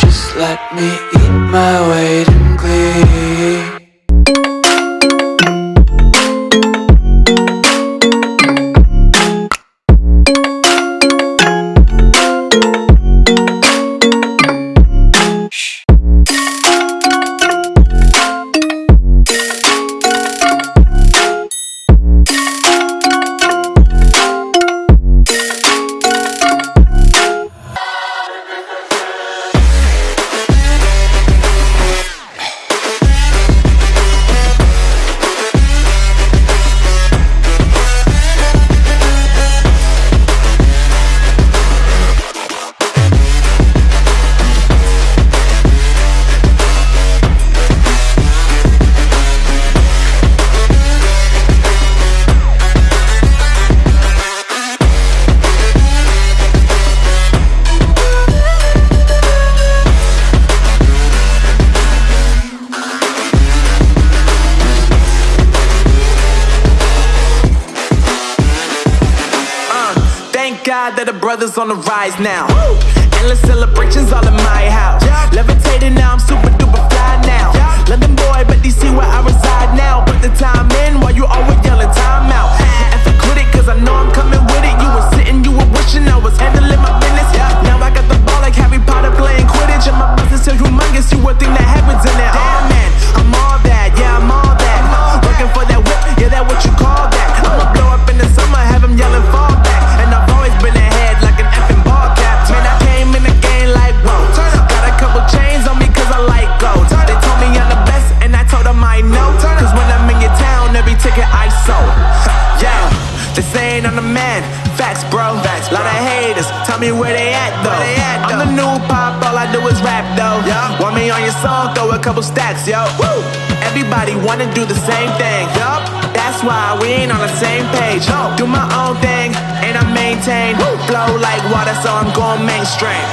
just let me eat my weight in glee? God that the brothers on the rise now. Endless celebrations all in my house. Levitating now, I'm super duper fly now. London boy, but DC where I reside they saying I'm the man. Facts, bro. Lot of haters, tell me where they at though. they I'm the new pop, all I do is rap though. Want me on your song, throw a couple stacks, yo. Woo! Everybody wanna do the same thing. Yup, that's why we ain't on the same page. Do my own thing, and I maintain. Flow like water, so I'm going mainstream.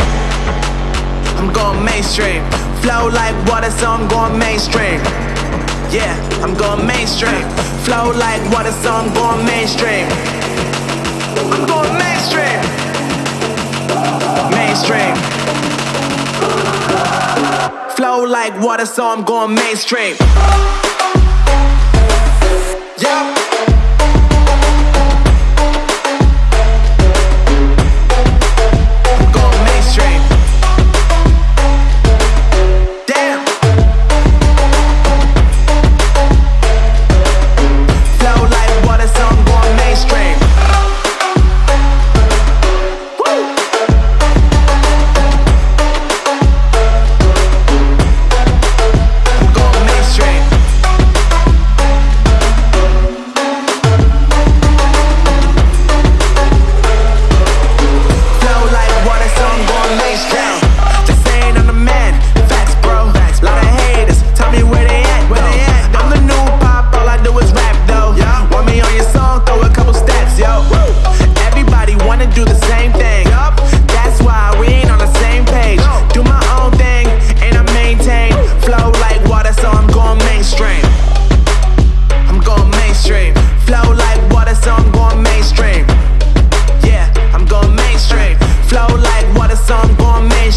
I'm going mainstream. Flow like water, so I'm going mainstream. Yeah, I'm going mainstream. Flow like water, so I'm going mainstream. I'm going mainstream. Mainstream. Flow like water, so I'm going mainstream.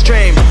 stream.